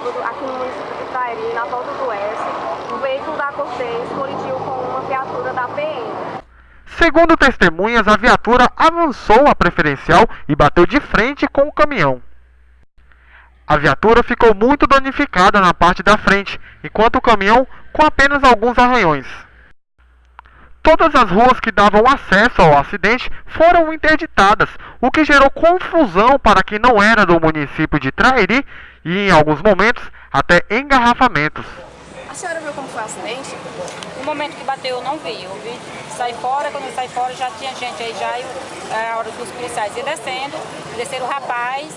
sábado, aqui no município de Trairi, na volta do S, o veículo da Cortez colidiu com uma viatura da PM. Segundo testemunhas, a viatura avançou a preferencial e bateu de frente com o caminhão. A viatura ficou muito danificada na parte da frente, enquanto o caminhão com apenas alguns arranhões. Todas as ruas que davam acesso ao acidente foram interditadas, o que gerou confusão para quem não era do município de Trairi e, em alguns momentos, até engarrafamentos. A senhora viu como foi o acidente? No momento que bateu eu não vi, eu vi sair fora, quando eu saí fora já tinha gente aí já, é a hora dos policiais ir descendo, desceram o rapaz,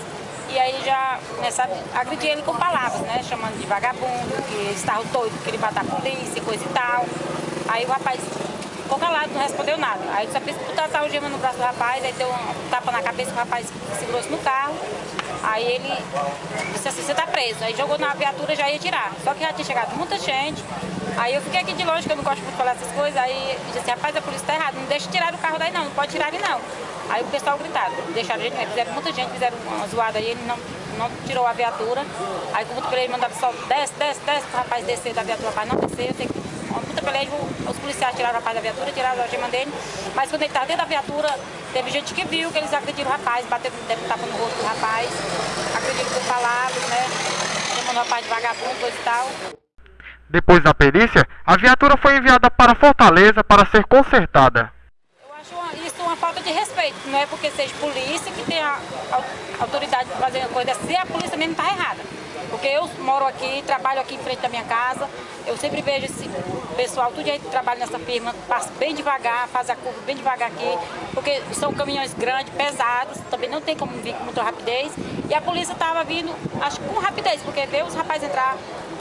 e aí já começaram a agredir ele com palavras, né? Chamando de vagabundo, que eles estavam doidos, que ele matar a polícia coisa e tal. Aí o rapaz ficou calado, não respondeu nada. Aí só fez botar o gema no braço do rapaz, aí deu um tapa na cabeça, o rapaz segurou-se no carro. Aí ele disse assim, você tá preso. Aí jogou na viatura já ia tirar. Só que já tinha chegado muita gente. Aí eu fiquei aqui de longe, que eu não gosto muito de falar essas coisas. Aí disse assim, rapaz, a polícia tá errada, não deixa tirar o carro daí não, não pode tirar ele não. Aí o pessoal gritaram, deixaram gente, fizeram muita gente, fizeram uma zoada aí, ele não, não tirou a viatura. Aí como ele mandava só, desce, desce, desce, o rapaz descer da viatura, o rapaz não descer, eu tenho que peleja, os policiais tiraram o rapaz da viatura, tiraram a gema dele, mas quando ele estava dentro da viatura, teve gente que viu que eles agrediram o rapaz, bateram, deram tapa no rosto do rapaz, agrediram com palavras, né, chamando o rapaz de vagabundo, e tal. Depois da perícia, a viatura foi enviada para Fortaleza para ser consertada. Eu acho uma, isso uma falta de respeito, não é porque seja polícia que tem a, autoridade de fazer a coisa, se a polícia mesmo está errada. Porque eu moro aqui, trabalho aqui em frente da minha casa, eu sempre vejo esse pessoal, tudo aí que trabalha nessa firma, passa bem devagar, faz a curva bem devagar aqui, porque são caminhões grandes, pesados, também não tem como vir com muita rapidez. E a polícia estava vindo, acho que com rapidez, porque vê os rapazes entrar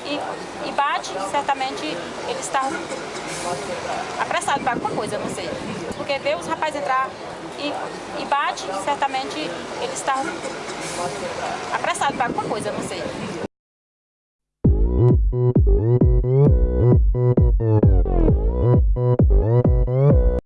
e, e bate, certamente eles estavam apressados para alguma coisa, não sei. Porque vê os rapazes entrar e, e bate, certamente eles estavam apressados para alguma coisa, não sei.